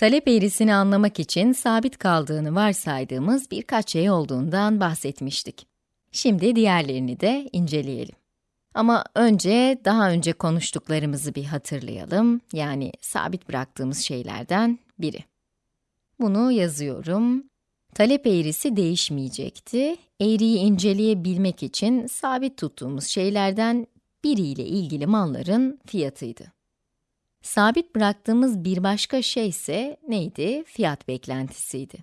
Talep eğrisini anlamak için sabit kaldığını varsaydığımız birkaç şey olduğundan bahsetmiştik. Şimdi diğerlerini de inceleyelim. Ama önce daha önce konuştuklarımızı bir hatırlayalım. Yani sabit bıraktığımız şeylerden biri. Bunu yazıyorum. Talep eğrisi değişmeyecekti. Eğriyi inceleyebilmek için sabit tuttuğumuz şeylerden biriyle ilgili malların fiyatıydı. Sabit bıraktığımız bir başka şey ise neydi? Fiyat beklentisiydi.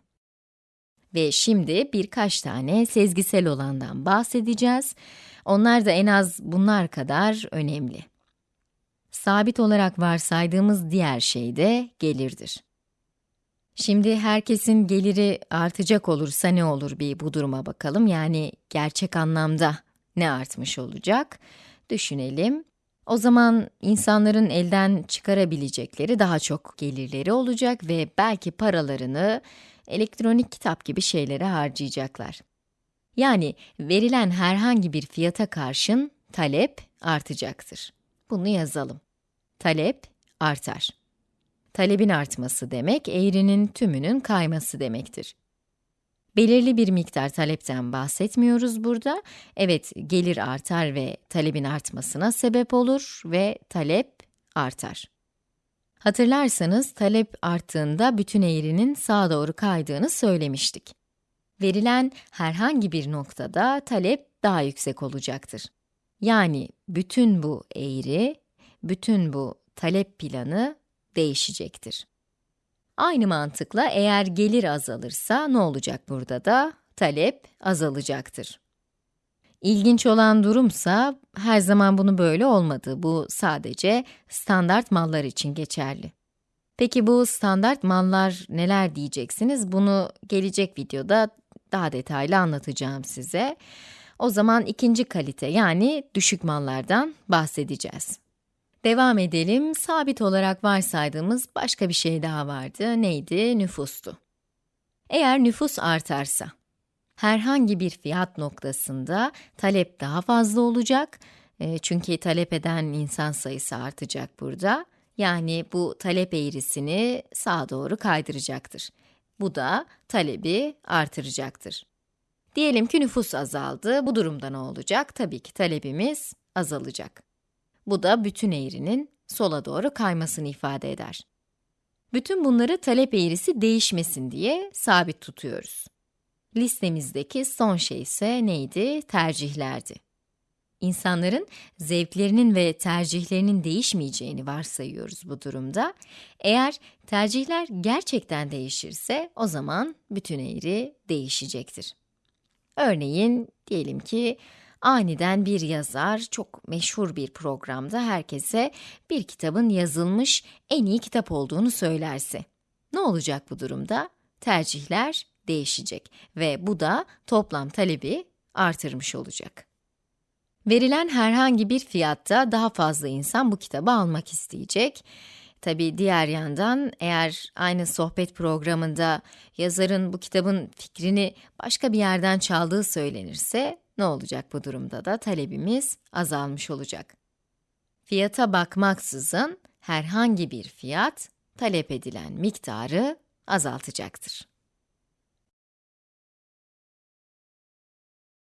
Ve şimdi birkaç tane sezgisel olandan bahsedeceğiz. Onlar da en az bunlar kadar önemli. Sabit olarak varsaydığımız diğer şey de gelirdir. Şimdi herkesin geliri artacak olursa ne olur bir bu duruma bakalım. Yani gerçek anlamda ne artmış olacak? Düşünelim. O zaman insanların elden çıkarabilecekleri daha çok gelirleri olacak ve belki paralarını elektronik kitap gibi şeylere harcayacaklar. Yani verilen herhangi bir fiyata karşın talep artacaktır. Bunu yazalım. Talep artar. Talebin artması demek, eğrinin tümünün kayması demektir. Belirli bir miktar talepten bahsetmiyoruz burada. Evet, gelir artar ve talebin artmasına sebep olur ve talep artar. Hatırlarsanız talep arttığında bütün eğrinin sağa doğru kaydığını söylemiştik. Verilen herhangi bir noktada talep daha yüksek olacaktır. Yani bütün bu eğri, bütün bu talep planı değişecektir. Aynı mantıkla eğer gelir azalırsa ne olacak burada da? Talep azalacaktır. İlginç olan durumsa her zaman bunu böyle olmadı. Bu sadece standart mallar için geçerli. Peki bu standart mallar neler diyeceksiniz? Bunu gelecek videoda daha detaylı anlatacağım size. O zaman ikinci kalite yani düşük mallardan bahsedeceğiz. Devam edelim. Sabit olarak varsaydığımız başka bir şey daha vardı. Neydi? Nüfustu. Eğer nüfus artarsa, herhangi bir fiyat noktasında talep daha fazla olacak. E, çünkü talep eden insan sayısı artacak burada. Yani bu talep eğrisini sağa doğru kaydıracaktır. Bu da talebi artıracaktır. Diyelim ki nüfus azaldı. Bu durumda ne olacak? Tabii ki talebimiz azalacak. Bu da bütün eğrinin sola doğru kaymasını ifade eder. Bütün bunları talep eğrisi değişmesin diye sabit tutuyoruz. Listemizdeki son şey ise neydi? Tercihlerdi. İnsanların zevklerinin ve tercihlerinin değişmeyeceğini varsayıyoruz bu durumda. Eğer tercihler gerçekten değişirse o zaman bütün eğri değişecektir. Örneğin diyelim ki Aniden bir yazar çok meşhur bir programda herkese bir kitabın yazılmış en iyi kitap olduğunu söylerse. Ne olacak bu durumda? Tercihler değişecek ve bu da toplam talebi artırmış olacak. Verilen herhangi bir fiyatta daha fazla insan bu kitabı almak isteyecek. Tabi diğer yandan eğer aynı sohbet programında yazarın bu kitabın fikrini başka bir yerden çaldığı söylenirse ne olacak bu durumda da talebimiz azalmış olacak. Fiyata bakmaksızın herhangi bir fiyat talep edilen miktarı azaltacaktır.